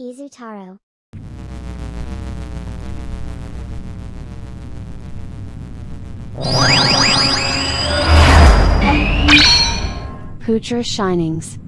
Izutaro. Poocher Shinings